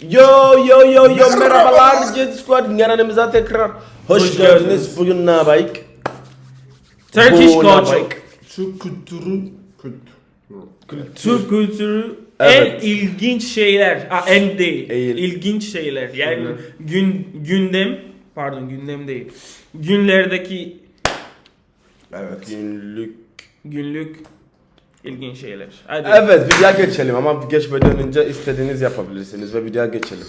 Yo yo yo yo merhabalar Jet Squad kanalımıza tekrar hoş, Hoş geldiniz. geldiniz. Bugün ne yapayım? Turkish culture. Türk kültürü kültür. Türk kültürü Evet. en ilginç şeyler. Ha, en değil. Eğil. İlginç şeyler. Yani Evet. gün gündem pardon gündem değil. Günlerdeki Evet. Günlük. günlük ilginç şeyler. Hadi. Evet videoya geçelim ama geçmeden önce istediğiniz yapabilirsiniz ve videoya geçelim.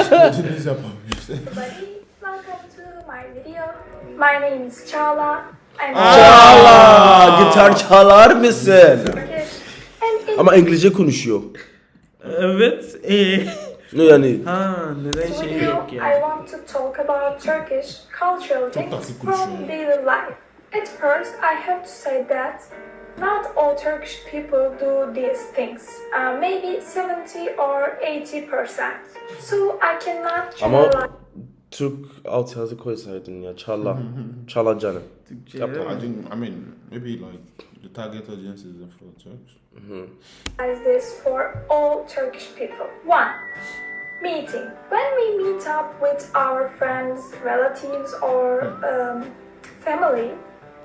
İstediğiniz yapalım işte. everybody, welcome to my video. My name is Chala. I'm Çala! Gitar çalar mısın? Ama İngilizce konuşuyor. Evet. Ee, Ne yani? ha neden şey yok I ya? want to talk about Turkish cultural things from daily life. At first, I have to say that not all Turkish people do these things. Uh, maybe 70 or 80 percent. So I cannot Ama generalize. Türk altyazı koysaydın ya. Çala. Çala canım. Türkçe Yapma. I think I mean maybe like the target audience is for Turks. Is this for all Turkish people. One, meeting. When we meet up with our friends, relatives, or um, family,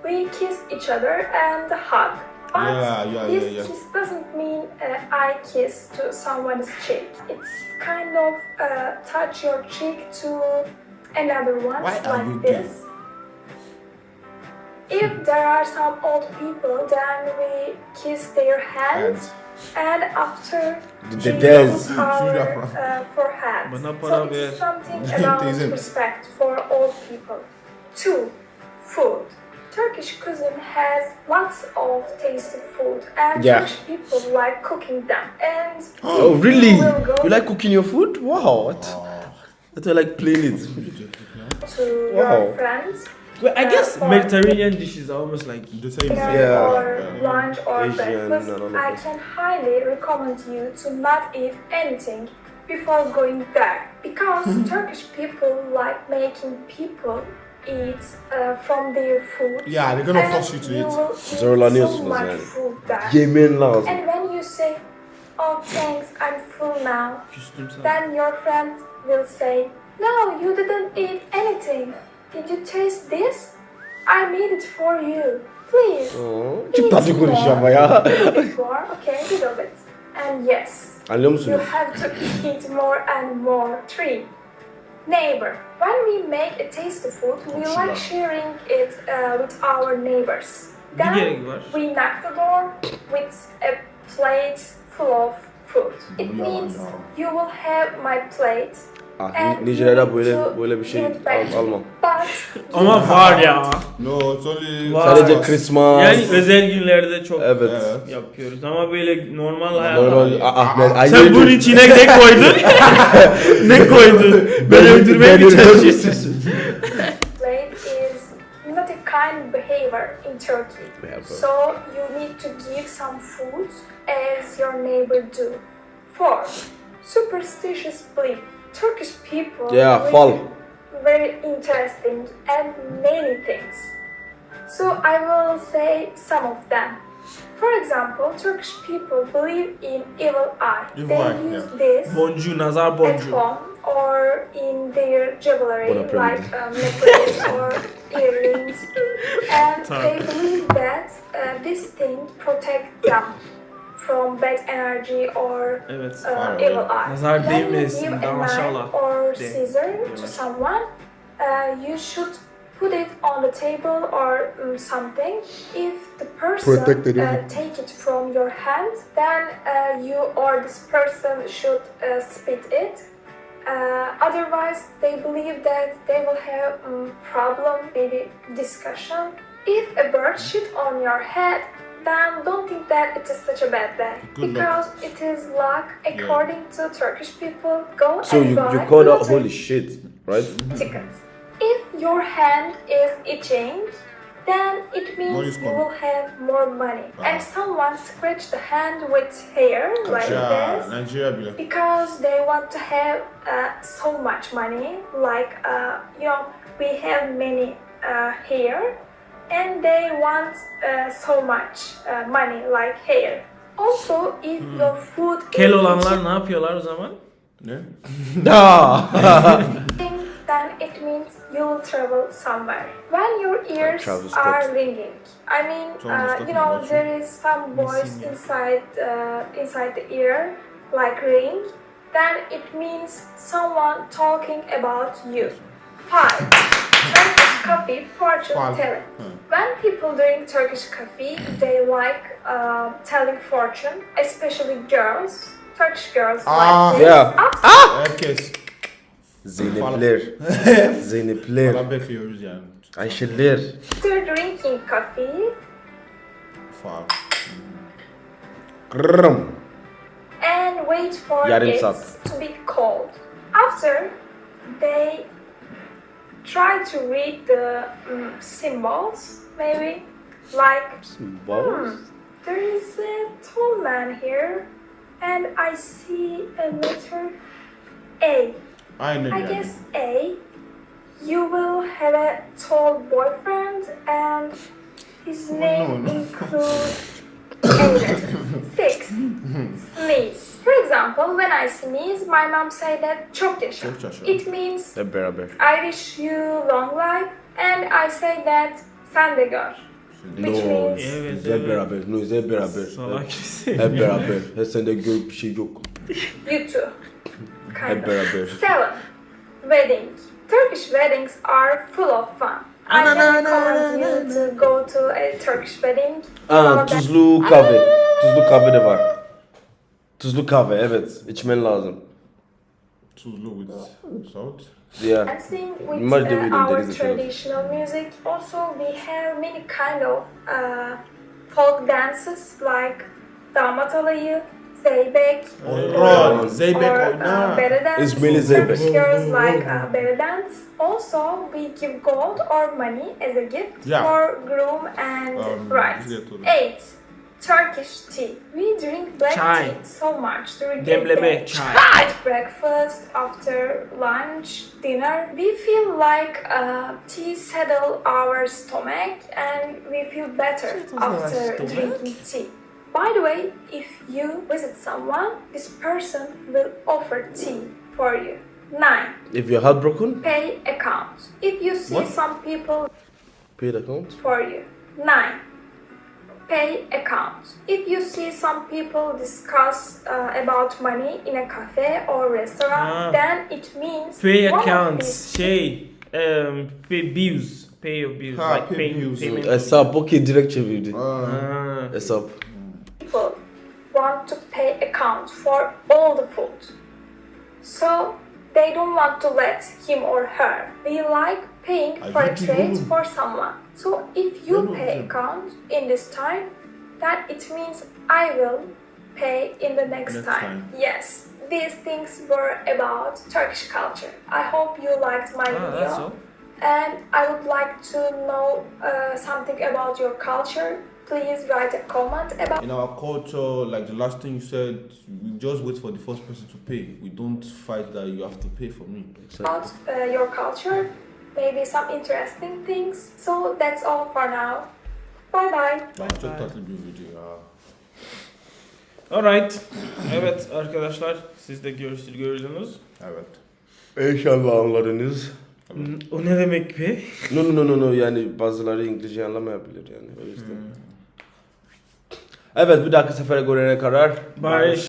we kiss each other and hug. But Yeah, yeah, this yeah, yeah. kiss doesn't mean uh, I kiss to someone's cheek. It's kind of uh, touch your cheek to another one Why like you this. If there are some old people, then we kiss their hands and after The she dance. kisses our uh, forehead. So para it ver. is something about respect for old people. Two, food. Turkish cuisine has lots of tasty food, and Yeah. Turkish people like cooking them. And Oh really? we will go You like cooking your food? Wow. What? I thought I like playing it. to Wow. your friends Well, I guess Uh, Mediterranean dishes are almost like The same dinner. Yeah. or lunch or Asian breakfast, and all of I can highly recommend you to not eat anything before going there because Turkish people like making people eat uh, from their food. Yeah, they're gonna and force you to eat. will eat so Zorlanıyorsunuz much food there. Yemen lazım. And when you say, "Oh, thanks, I'm full now," then your friend will say, "No, you didn't eat anything. Did you taste this? I made it for you. Please." Oo, Çok tatlı konuşuyor ama ya. Before, okay, a little bit. And yes, you have to eat more and more. Three, neighbor. When we make a tasty food, we like sharing it uh, with our neighbors. Then we knock the door with a plate full of food. It means you will have my plate. Ah, and you need böyle to böyle bir şey give it back al, almam. Ama var ya. No, it's only Wow. Sadece Christmas. Yani özel günlerde çok Evet. Evet. yapıyoruz ama böyle normal hayatta. Normal Ah- Ahmet. ay- Sen bunun içine ne koydun? ne koydun? Beni öldürmeye mi çalışıyorsun? plate is not a kind behavior in Turkey. So you need to give some food as your neighbor do. Four, superstitious belief. Turkish people Yeah, believe fall. Very interesting and many things. So I will say some of them. For example, Turkish people believe in evil eye. Evil they eye, use yeah. this Boncuğu, nazar at home or in their jewelry like um, necklace or earrings and Tamam. they believe that uh, this thing protects them from bad energy or Evet. uh, evil var. eye. Nazar When you değmesin, give a maşallah. knife or De- scissor to someone, uh, you should put it on the table or um, something. If the person uh, take it from your hand, then uh, you or this person should uh, spit it. Uh, otherwise, they believe that they will have um, problem, maybe discussion. If a bird shit on your head, then don't think that it is such a bad day Good luck. because it is luck according to Turkish people. Go So and you, buy you call that lottery holy shit, right? tickets. If your hand is itching, then it means you will have more money. And someone scratched the hand with hair like this Nigeria because they want to have uh, so much money. Like uh, you know, we have many uh, hair, and they want uh, so much uh, money like hair. Also, if your food Kel is olanlar ne yapıyorlar o zaman? Ne? Then it means you will travel somewhere. When your ears are ringing, I mean, uh, you know, there is some voice inside uh, inside the ear, like ring. Then it means someone talking about you. Five. Coffee fortune telling. Hmm. When people drink Turkish coffee, they like uh, telling fortune, especially girls. Turkish girls Ah. like this. Yeah. After Herkes Zeynepler. Zeynepler. falan bekliyoruz yani. Ayşeler. drinking coffee Far. Kırrım. and wait for Yarım it saat. to be cold. After they try to read the mm, symbols, maybe like Balls. hmm, there is a tall man here, and I see a letter A. I, Aynen I guess A. You will have a tall boyfriend, and his name no. includes A. Six. Sneeze. For example, when I sneeze, my mom say that çok yaşa. Çok yaşa. It means Hep beraber. I wish you long life, and I say that sen de gör. Which No. means Evet, Hep evet. beraber. No, hep beraber. Salak Hep, kimsin hep ya? beraber. He sende gör bir şey yok. you too. Kind Hep of. beraber. Seven. Wedding. Turkish weddings are full of fun. I can recommend you to go to a Turkish wedding. Ah, Aa, tuzlu kahve. Tuzlu kahve de var. Tuzlu kahve evet. İçmen lazım. Tuzlu with salt. Yeah. Dancing with Must do uh, our traditional music. Also, we have many kind of uh, folk dances like damat alayı, zeybek, Oynar. Zeybek or uh, oynar. belly dance. İzmirli zeybek. Girls like uh, belly dance. Also, we give gold or money as a gift Yeah. for groom and Um, bride. Eight. Turkish tea. We drink black Çay. tea so much during the Demleme, day. çay. At breakfast, after lunch, dinner, we feel like uh, tea settle our stomach and we feel better after drinking tea. By the way, if you visit someone, this person will offer tea for you. Nine. If your heart broken, Pay account. If you see What? some people pay the account. for you. 9. Pay account. If you see some people discuss uh, about money in a cafe or restaurant, Ah. then it means Pay one of accounts, these- şey, um, pay bills, pay your bills, Ha, like pay pay, bills. payment. Hesap okey direkt çevirdi. Aa, Ha. Hesap. people want to pay account for all the food. So they don't want to let him or her. We like paying for a ciddi trade for someone. So if you Ben pay olacağım. account in this time, that it means I will pay in the next, Next time. time. Yes. These things were about Turkish culture. I hope you liked my Ah, video. that's. And I would like to know uh, something about your culture. Please write a comment about In our culture, like the last thing you said, we just wait for the first person to pay. We don't fight that you have to pay for me. about uh, your culture, maybe some interesting things. So that's all for now. Bye bye. Ben çok tatlı bir video ya. Alright. Evet arkadaşlar siz de görüştür gördünüz. Evet. İnşallah anladınız. N- O ne demek be? No no no no no yani bazıları İngilizce anlamayabilir yani o yüzden. Evet bir dahaki sefere görene kadar. Barış.